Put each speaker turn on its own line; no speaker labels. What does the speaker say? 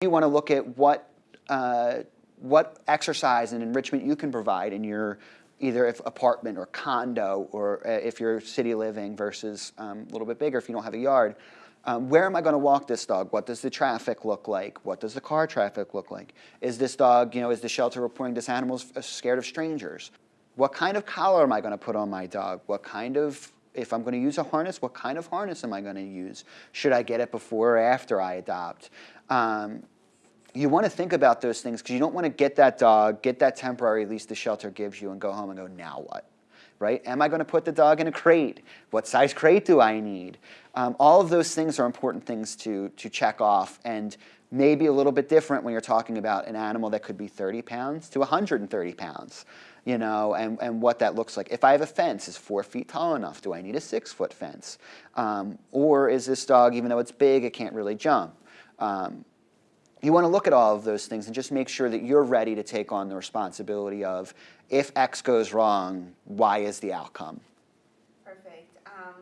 You want to look at what, uh, what exercise and enrichment you can provide in your either if apartment or condo or uh, if you're city living versus um, a little bit bigger if you don't have a yard. Um, where am I going to walk this dog? What does the traffic look like? What does the car traffic look like? Is this dog, you know, is the shelter reporting this animal's uh, scared of strangers? What kind of collar am I going to put on my dog? What kind of, if I'm going to use a harness, what kind of harness am I going to use? Should I get it before or after I adopt? Um, you want to think about those things because you don't want to get that dog, get that temporary lease the shelter gives you and go home and go, now what? Right? Am I going to put the dog in a crate? What size crate do I need? Um, all of those things are important things to, to check off and maybe a little bit different when you're talking about an animal that could be 30 pounds to 130 pounds, you know, and, and what that looks like. If I have a fence, is four feet tall enough? Do I need a six foot fence? Um, or is this dog, even though it's big, it can't really jump? Um, you want to look at all of those things and just make sure that you're ready to take on the responsibility of if X goes wrong, Y is the outcome. Perfect. Um,